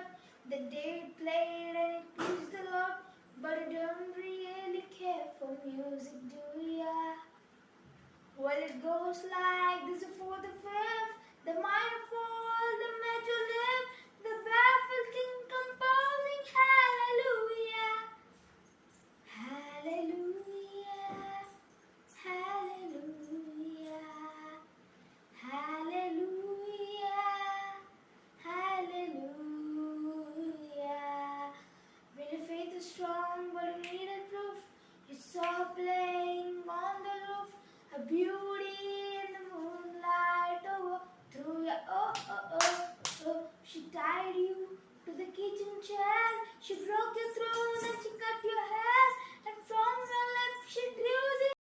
a secret cut that played and it pleased the Lord. But I don't really care for music, do ya? Well, it goes like this: a fourth, strong, but you needed proof, you saw playing on the roof, a beauty in the moonlight. Oh, through your oh oh oh oh, she tied you to the kitchen chair. She brought